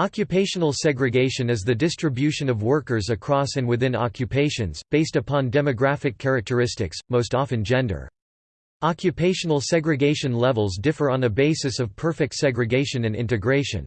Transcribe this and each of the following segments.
Occupational segregation is the distribution of workers across and within occupations, based upon demographic characteristics, most often gender. Occupational segregation levels differ on a basis of perfect segregation and integration.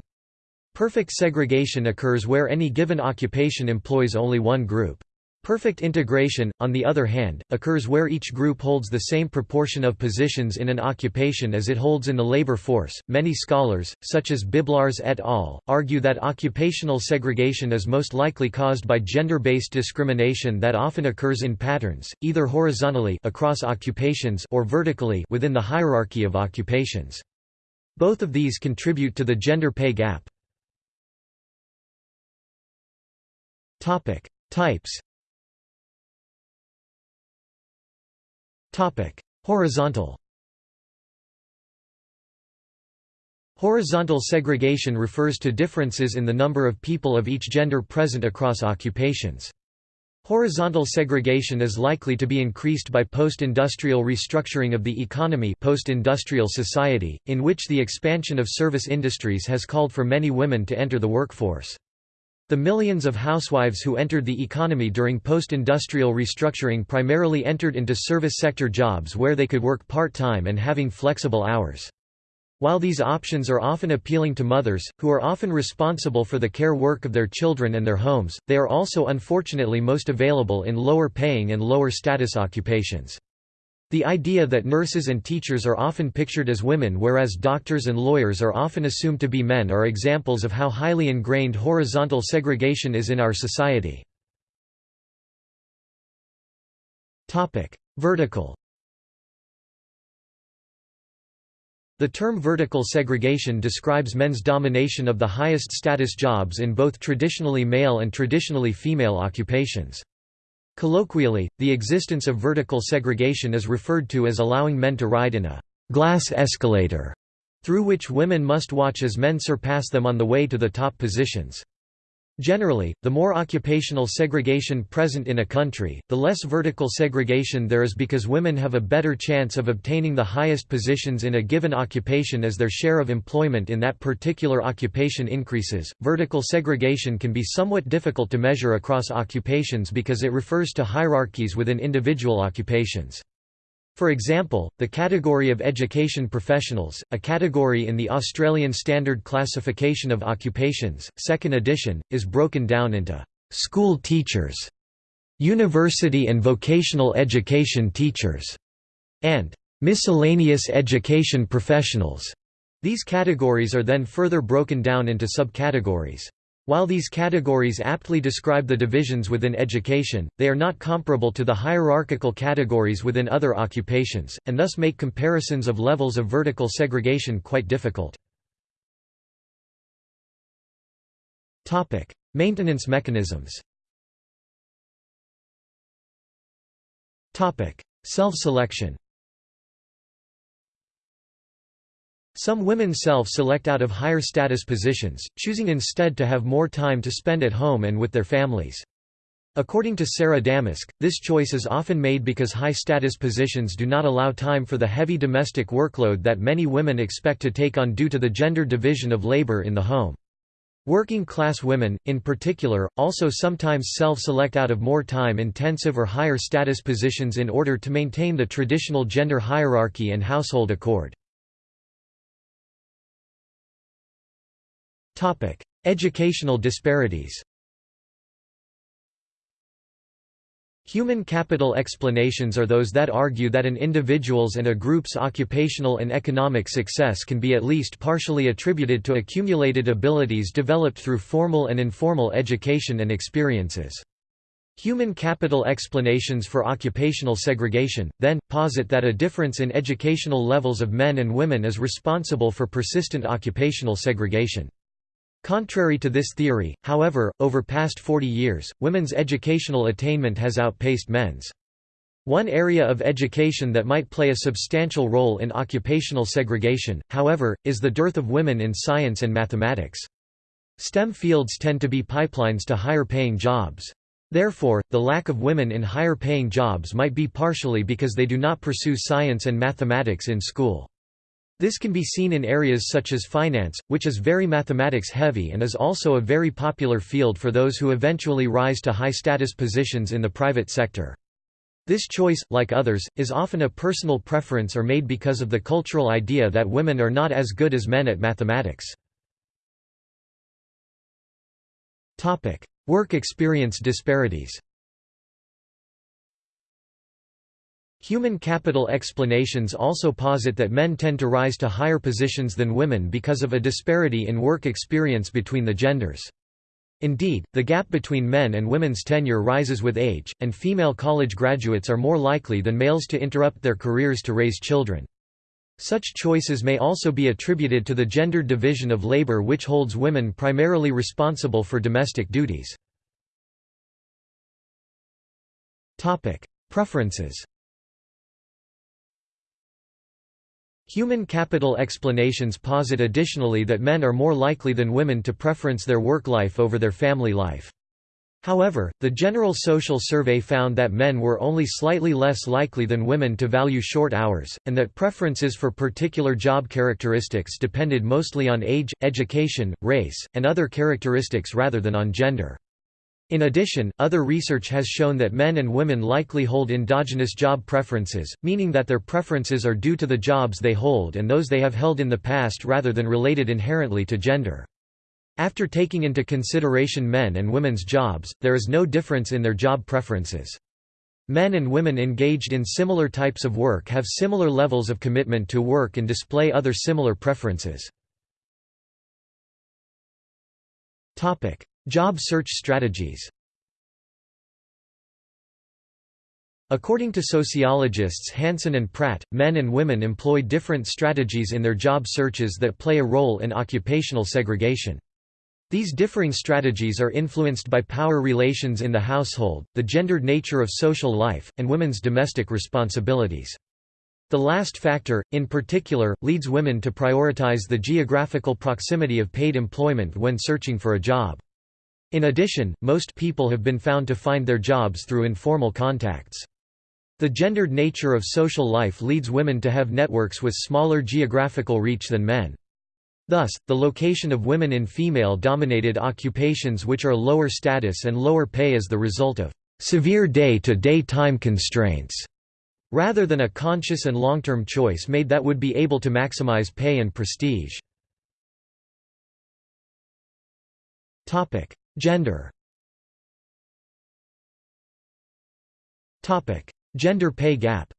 Perfect segregation occurs where any given occupation employs only one group. Perfect integration, on the other hand, occurs where each group holds the same proportion of positions in an occupation as it holds in the labor force. Many scholars, such as Biblarz et al., argue that occupational segregation is most likely caused by gender-based discrimination that often occurs in patterns, either horizontally across occupations or vertically within the hierarchy of occupations. Both of these contribute to the gender pay gap. Topic: Types Horizontal. Horizontal segregation refers to differences in the number of people of each gender present across occupations. Horizontal segregation is likely to be increased by post-industrial restructuring of the economy post-industrial society, in which the expansion of service industries has called for many women to enter the workforce. The millions of housewives who entered the economy during post-industrial restructuring primarily entered into service sector jobs where they could work part-time and having flexible hours. While these options are often appealing to mothers, who are often responsible for the care work of their children and their homes, they are also unfortunately most available in lower paying and lower status occupations. The idea that nurses and teachers are often pictured as women whereas doctors and lawyers are often assumed to be men are examples of how highly ingrained horizontal segregation is in our society. Vertical The term vertical segregation describes men's domination of the highest status jobs in both traditionally male and traditionally female occupations. Colloquially, the existence of vertical segregation is referred to as allowing men to ride in a glass escalator, through which women must watch as men surpass them on the way to the top positions. Generally, the more occupational segregation present in a country, the less vertical segregation there is because women have a better chance of obtaining the highest positions in a given occupation as their share of employment in that particular occupation increases. Vertical segregation can be somewhat difficult to measure across occupations because it refers to hierarchies within individual occupations. For example, the category of education professionals, a category in the Australian Standard Classification of Occupations, 2nd edition, is broken down into school teachers, university and vocational education teachers, and miscellaneous education professionals. These categories are then further broken down into subcategories. While these categories aptly describe the divisions within education, they are not comparable to the hierarchical categories within other occupations, and thus make comparisons of levels of vertical segregation quite difficult. Maintenance mechanisms Self-selection Some women self-select out of higher status positions, choosing instead to have more time to spend at home and with their families. According to Sarah Damaske, this choice is often made because high-status positions do not allow time for the heavy domestic workload that many women expect to take on due to the gender division of labor in the home. Working-class women, in particular, also sometimes self-select out of more time-intensive or higher status positions in order to maintain the traditional gender hierarchy and household accord. Educational disparities Human capital explanations are those that argue that an individual's and a group's occupational and economic success can be at least partially attributed to accumulated abilities developed through formal and informal education and experiences. Human capital explanations for occupational segregation, then, posit that a difference in educational levels of men and women is responsible for persistent occupational segregation. Contrary to this theory, however, over past 40 years, women's educational attainment has outpaced men's. One area of education that might play a substantial role in occupational segregation, however, is the dearth of women in science and mathematics. STEM fields tend to be pipelines to higher-paying jobs. Therefore, the lack of women in higher-paying jobs might be partially because they do not pursue science and mathematics in school. This can be seen in areas such as finance, which is very mathematics heavy and is also a very popular field for those who eventually rise to high-status positions in the private sector. This choice, like others, is often a personal preference or made because of the cultural idea that women are not as good as men at mathematics. Work experience disparities Human capital explanations also posit that men tend to rise to higher positions than women because of a disparity in work experience between the genders. Indeed, the gap between men and women's tenure rises with age, and female college graduates are more likely than males to interrupt their careers to raise children. Such choices may also be attributed to the gendered division of labor which holds women primarily responsible for domestic duties. Preferences Human capital explanations posit additionally that men are more likely than women to preference their work life over their family life. However, the General Social Survey found that men were only slightly less likely than women to value short hours, and that preferences for particular job characteristics depended mostly on age, education, race, and other characteristics rather than on gender. In addition, other research has shown that men and women likely hold endogenous job preferences, meaning that their preferences are due to the jobs they hold and those they have held in the past rather than related inherently to gender. After taking into consideration men and women's jobs, there is no difference in their job preferences. Men and women engaged in similar types of work have similar levels of commitment to work and display other similar preferences. Job search strategies According to sociologists Hanson and Pratt, men and women employ different strategies in their job searches that play a role in occupational segregation. These differing strategies are influenced by power relations in the household, the gendered nature of social life, and women's domestic responsibilities. The last factor, in particular, leads women to prioritize the geographical proximity of paid employment when searching for a job. In addition, most people have been found to find their jobs through informal contacts. The gendered nature of social life leads women to have networks with smaller geographical reach than men. Thus, the location of women in female-dominated occupations which are lower status and lower pay is the result of severe day-to-day -day time constraints, rather than a conscious and long-term choice made that would be able to maximize pay and prestige. Gender Gender pay gap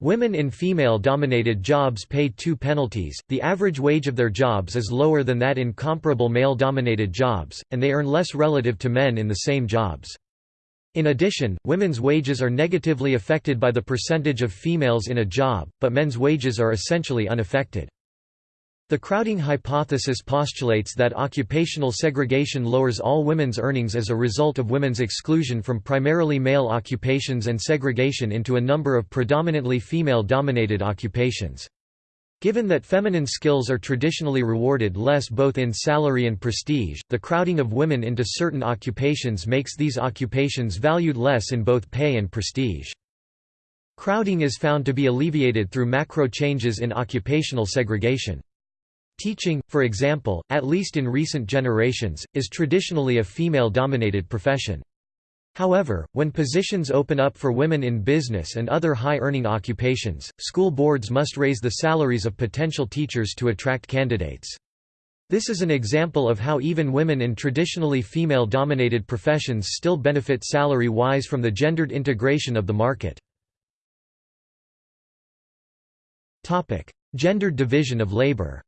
Women in female-dominated jobs pay two penalties, the average wage of their jobs is lower than that in comparable male-dominated jobs, and they earn less relative to men in the same jobs. In addition, women's wages are negatively affected by the percentage of females in a job, but men's wages are essentially unaffected. The crowding hypothesis postulates that occupational segregation lowers all women's earnings as a result of women's exclusion from primarily male occupations and segregation into a number of predominantly female-dominated occupations. Given that feminine skills are traditionally rewarded less both in salary and prestige, the crowding of women into certain occupations makes these occupations valued less in both pay and prestige. Crowding is found to be alleviated through macro changes in occupational segregation. Teaching, for example, at least in recent generations, is traditionally a female-dominated profession. However, when positions open up for women in business and other high-earning occupations, school boards must raise the salaries of potential teachers to attract candidates. This is an example of how even women in traditionally female-dominated professions still benefit salary-wise from the gendered integration of the market. Gendered division of labor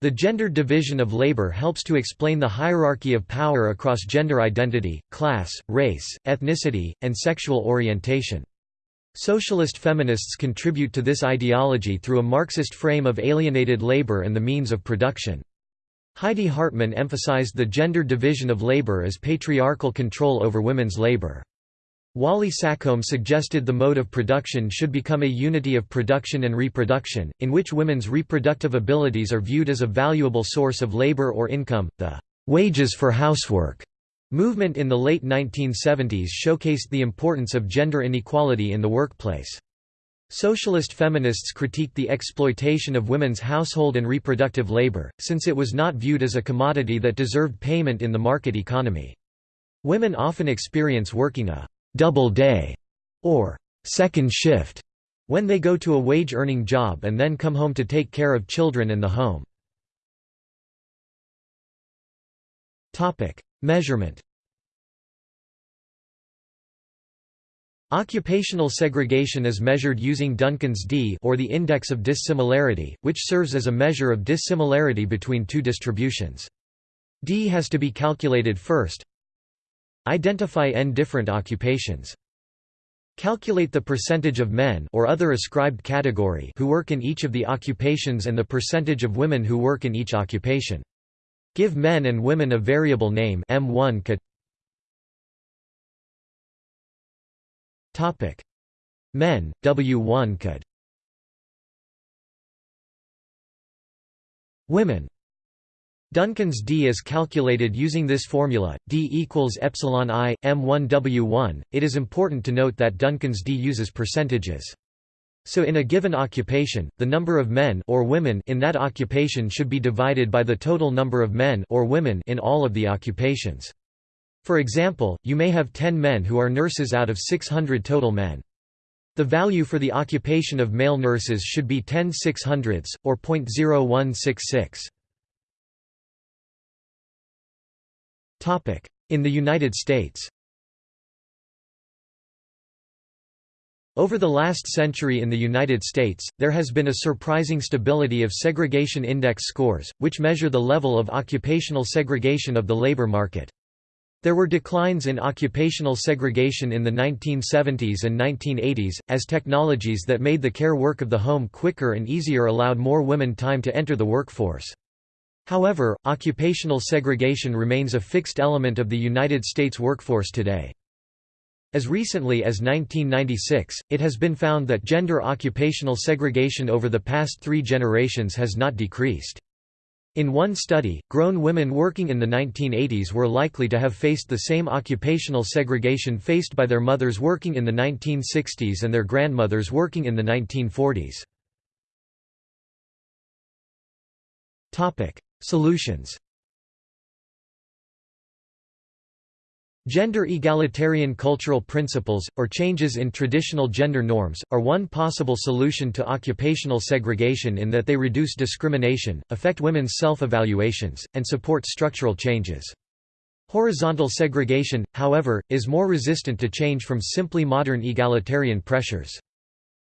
The gendered division of labor helps to explain the hierarchy of power across gender identity, class, race, ethnicity, and sexual orientation. Socialist feminists contribute to this ideology through a Marxist frame of alienated labor and the means of production. Heidi Hartmann emphasized the gendered division of labor as patriarchal control over women's labor. Wally Seccombe suggested the mode of production should become a unity of production and reproduction, in which women's reproductive abilities are viewed as a valuable source of labor or income, the wages for housework Movement in the late 1970s showcased the importance of gender inequality in the workplace. Socialist feminists critiqued the exploitation of women's household and reproductive labor, since it was not viewed as a commodity that deserved payment in the market economy. Women often experience working a «double day» or second shift» when they go to a wage-earning job and then come home to take care of children and the home. Measurement Occupational segregation is measured using Duncan's D or the index of dissimilarity, which serves as a measure of dissimilarity between two distributions. D has to be calculated first. Identify n different occupations. Calculate the percentage of men or other ascribed category who work in each of the occupations and the percentage of women who work in each occupation. Give men and women a variable name M1 cat. Topic: Men W1 cat. Women Duncan's D is calculated using this formula, D equals epsilon i, m1 w1. It is important to note that Duncan's D uses percentages. So in a given occupation, the number of men or women in that occupation should be divided by the total number of men or women in all of the occupations. For example, you may have 10 men who are nurses out of 600 total men. The value for the occupation of male nurses should be 10 600ths, or 0.0166. In the United States Over the last century in the United States, there has been a surprising stability of segregation index scores, which measure the level of occupational segregation of the labor market. There were declines in occupational segregation in the 1970s and 1980s, as technologies that made the care work of the home quicker and easier allowed more women time to enter the workforce. However, occupational segregation remains a fixed element of the United States workforce today. As recently as 1996, it has been found that gender occupational segregation over the past three generations has not decreased. In one study, grown women working in the 1980s were likely to have faced the same occupational segregation faced by their mothers working in the 1960s and their grandmothers working in the 1940s. Solutions Gender egalitarian cultural principles, or changes in traditional gender norms, are one possible solution to occupational segregation in that they reduce discrimination, affect women's self-evaluations, and support structural changes. Horizontal segregation, however, is more resistant to change from simply modern egalitarian pressures.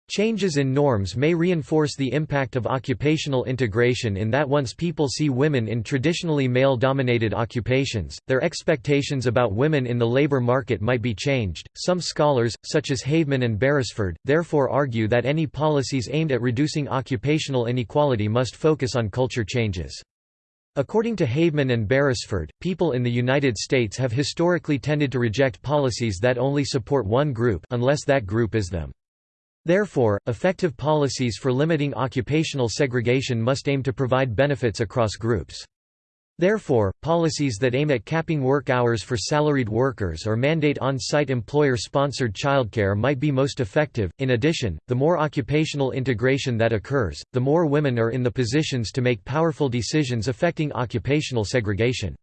Changes in norms may reinforce the impact of occupational integration in that once people see women in traditionally male-dominated occupations, their expectations about women in the labor market might be changed. Some scholars, such as Haveman and Beresford, therefore argue that any policies aimed at reducing occupational inequality must focus on culture changes. According to Haveman and Beresford, people in the United States have historically tended to reject policies that only support one group unless that group is them. Therefore, effective policies for limiting occupational segregation must aim to provide benefits across groups. Therefore, policies that aim at capping work hours for salaried workers or mandate on-site employer-sponsored childcare might be most effective. In addition, the more occupational integration that occurs, the more women are in the positions to make powerful decisions affecting occupational segregation.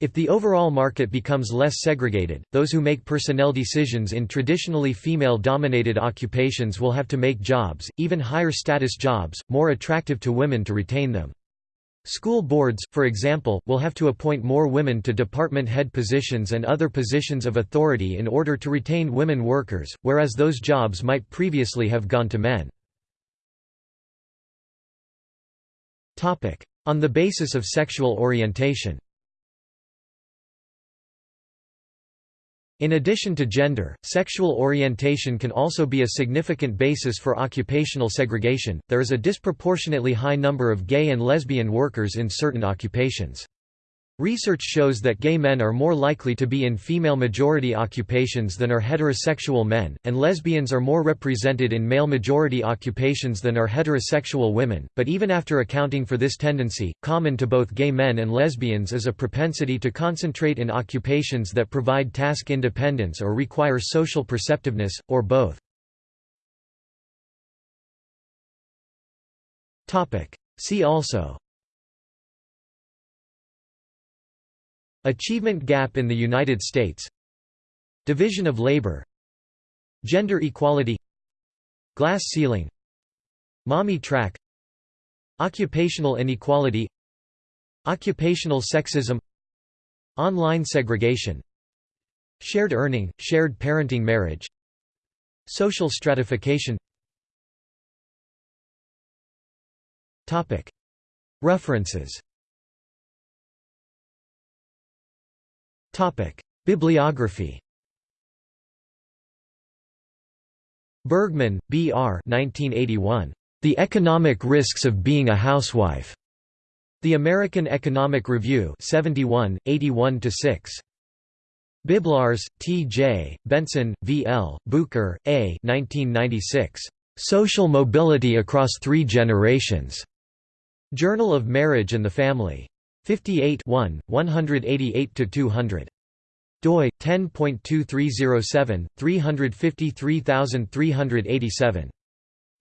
If the overall market becomes less segregated, those who make personnel decisions in traditionally female-dominated occupations will have to make jobs, even higher status jobs, more attractive to women to retain them. School boards, for example, will have to appoint more women to department head positions and other positions of authority in order to retain women workers, whereas those jobs might previously have gone to men. On the basis of sexual orientation In addition to gender, sexual orientation can also be a significant basis for occupational segregation. There is a disproportionately high number of gay and lesbian workers in certain occupations. Research shows that gay men are more likely to be in female-majority occupations than are heterosexual men, and lesbians are more represented in male-majority occupations than are heterosexual women, but even after accounting for this tendency, common to both gay men and lesbians is a propensity to concentrate in occupations that provide task independence or require social perceptiveness, or both. See also Achievement gap in the United States. Division of labor. Gender equality. Glass ceiling. Mommy track. Occupational inequality. Occupational sexism. Online segregation. Shared earning, shared parenting marriage. Social stratification. References Bibliography Bergmann, B. R. 1981. The Economic Risks of Being a Housewife. The American Economic Review 71, 81–6. Biblarz, T. J., Bengtson, V. L., Bucher, A. 1996. Social Mobility Across Three Generations. Journal of Marriage and the Family. 58 188–200 doi 10.2307 353387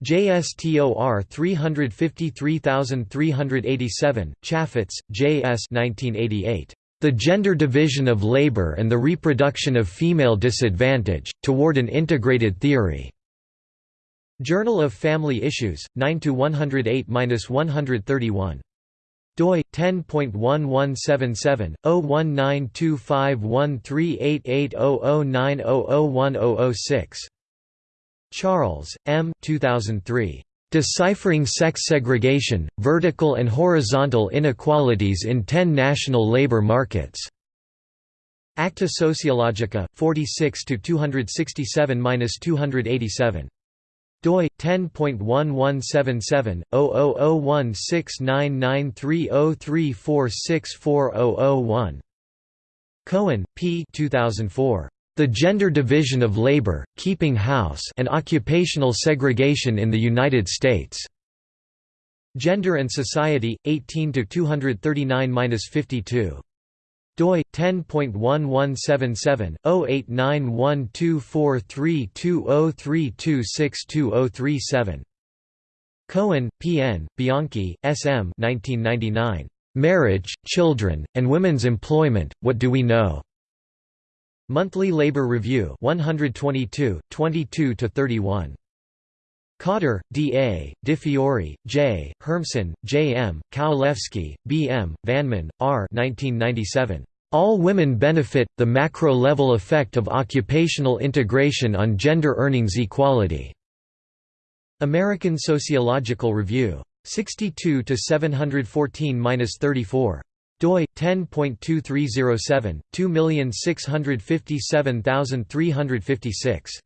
JSTOR 353387 Chafetz J.S. 1988 The Gender Division of Labor and the Reproduction of Female Disadvantage Toward an Integrated Theory. Journal of Family Issues 9 to 108-131 doi 10.1177/0192513880090010006. Charles, M. 2003. Deciphering Sex Segregation, Vertical and Horizontal Inequalities in Ten National Labor Markets. Acta Sociologica, 46 267-287 doi 10.1177/0016993034640001 Cohen, P. 2004. The Gender Division of Labor, Keeping House and Occupational Segregation in the United States. Gender and Society, 18 239-52 doi 10.1177/0891243203262037 Cohen, P. N., Bianchi, S. M. 1999. Marriage, Children, and Women's Employment, What Do We Know? Monthly Labor Review 122, 22–31. Cotter, D. A., DeFiore, J., Hermsen, J. M., Kowalewski, B. M., Vanneman, R. 1997. All Women Benefit – The Macro-Level Effect of Occupational Integration on Gender Earnings Equality. American Sociological Review. 62 714-34 doi 10.2307 2657356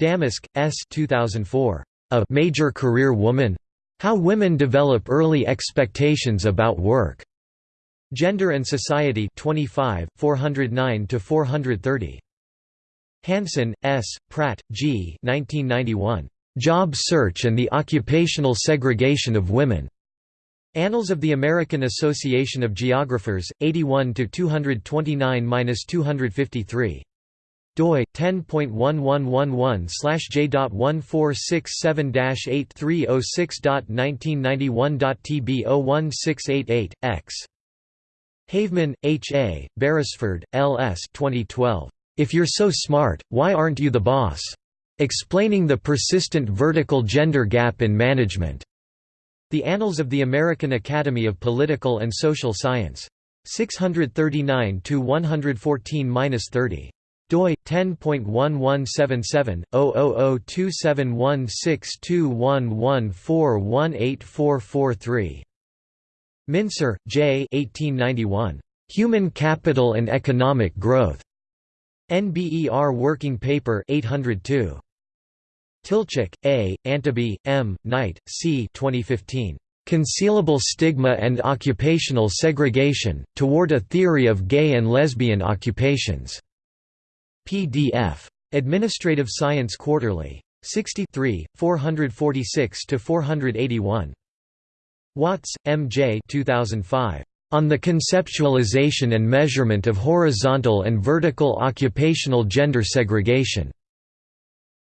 Damaske, S. 2004. A Major Career Woman? How Women Develop Early Expectations About Work. Gender and Society 25, 409–430. Hanson, S., Pratt, G. 1991. Job Search and the Occupational Segregation of Women. Annals of the American Association of Geographers, 81 229–253 doi 10.1111/j.1467-8306.1991.tb01688 x Haveman, H. A., Beresford, L. S. 2012. If You're So Smart, Why Aren't You the Boss? Explaining the Persistent Vertical Gender Gap in Management. The Annals of the American Academy of Political and Social Science. 639–114–30 doi 10.1177/0027162114184443 Mincer, J. 1891. Human Capital and Economic Growth. NBER Working Paper 802. Tilcsik, A., Anteby, M., Knight, C. 2015. Concealable Stigma and Occupational Segregation, Toward a Theory of Gay and Lesbian Occupations", PDF. Administrative Science Quarterly. 63, 446–481. Watts, M. J. 2005. On the Conceptualization and Measurement of Horizontal and Vertical Occupational Gender Segregation.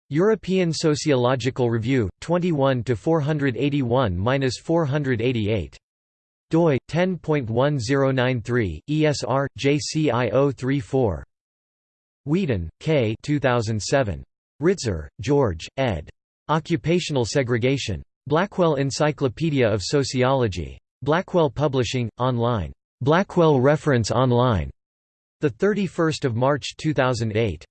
European Sociological Review, 21 481-488 doi 10.1093 ESR JCI 034 Weeden, K. 2007. Ritzer, George, ed. Occupational Segregation. Blackwell Encyclopedia of Sociology. Blackwell Publishing, online. Blackwell Reference Online. 31 March 2008.